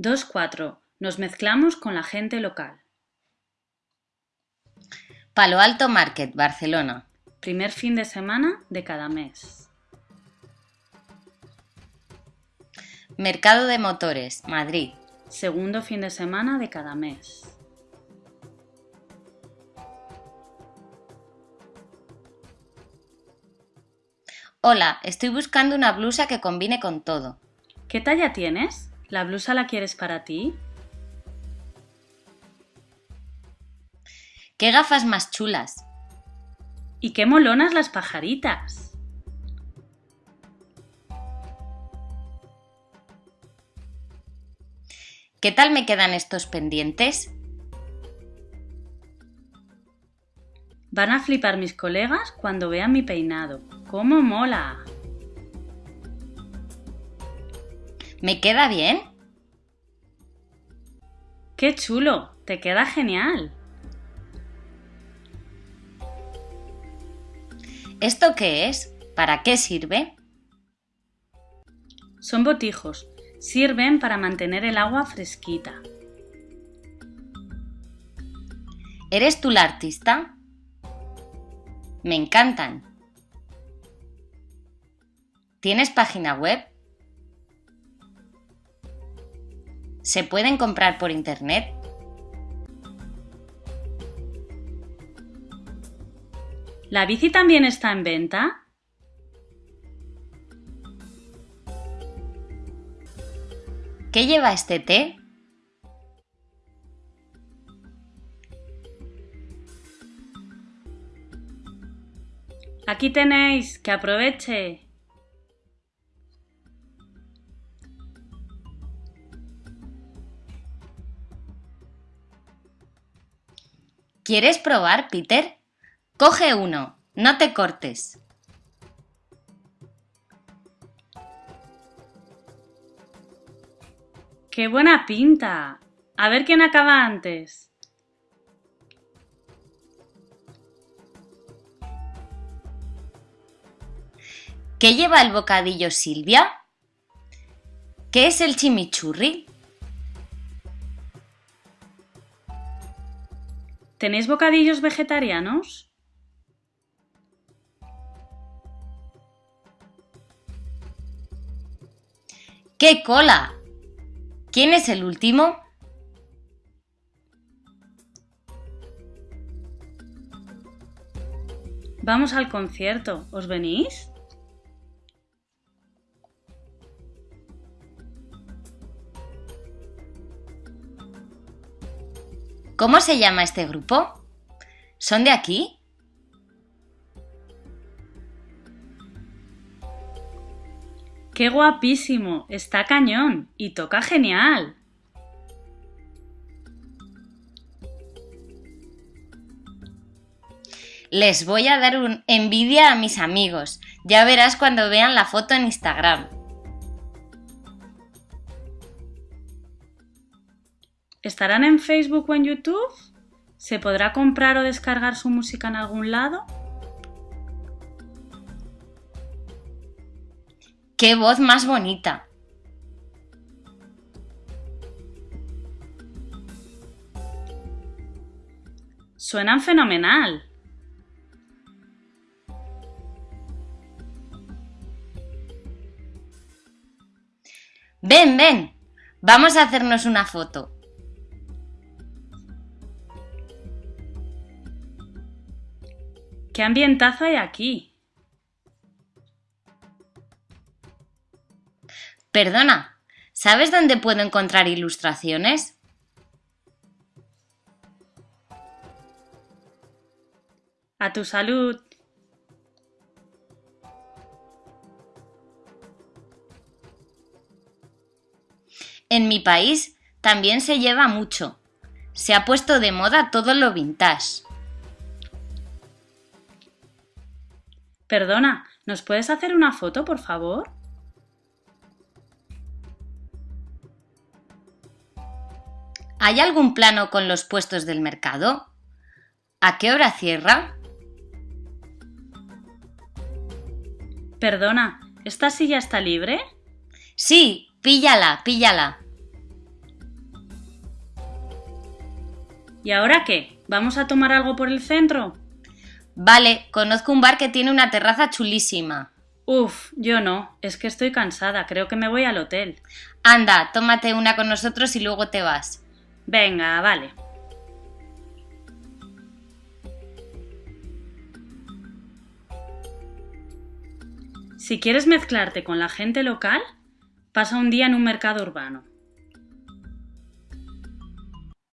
2-4. Nos mezclamos con la gente local. Palo Alto Market, Barcelona. Primer fin de semana de cada mes. Mercado de Motores, Madrid. Segundo fin de semana de cada mes. Hola, estoy buscando una blusa que combine con todo. ¿Qué talla tienes? ¿La blusa la quieres para ti? ¿Qué gafas más chulas? ¿Y qué molonas las pajaritas? ¿Qué tal me quedan estos pendientes? Van a flipar mis colegas cuando vean mi peinado. ¡Cómo mola! ¿Me queda bien? ¡Qué chulo! ¡Te queda genial! ¿Esto qué es? ¿Para qué sirve? Son botijos. Sirven para mantener el agua fresquita. ¿Eres tú la artista? Me encantan. ¿Tienes página web? ¿Se pueden comprar por internet? ¿La bici también está en venta? ¿Qué lleva este té? Aquí tenéis, que aproveche. ¿Quieres probar, Peter? Coge uno, no te cortes. ¡Qué buena pinta! A ver quién acaba antes. ¿Qué lleva el bocadillo Silvia? ¿Qué es el chimichurri? ¿Tenéis bocadillos vegetarianos? ¡Qué cola! ¿Quién es el último? Vamos al concierto. ¿Os venís? ¿Cómo se llama este grupo? ¿Son de aquí? ¡Qué guapísimo! Está cañón y toca genial. Les voy a dar un envidia a mis amigos. Ya verás cuando vean la foto en Instagram. ¿Estarán en Facebook o en YouTube? ¿Se podrá comprar o descargar su música en algún lado? ¡Qué voz más bonita! Suenan fenomenal. Ven, ven. Vamos a hacernos una foto. ¿Qué ambientazo hay aquí? Perdona, ¿sabes dónde puedo encontrar ilustraciones? A tu salud. En mi país también se lleva mucho. Se ha puesto de moda todo lo vintage. Perdona, ¿nos puedes hacer una foto, por favor? ¿Hay algún plano con los puestos del mercado? ¿A qué hora cierra? Perdona, ¿esta silla está libre? Sí, píllala, píllala. ¿Y ahora qué? ¿Vamos a tomar algo por el centro? Vale, conozco un bar que tiene una terraza chulísima. Uf, yo no, es que estoy cansada, creo que me voy al hotel. Anda, tómate una con nosotros y luego te vas. Venga, vale. Si quieres mezclarte con la gente local, pasa un día en un mercado urbano.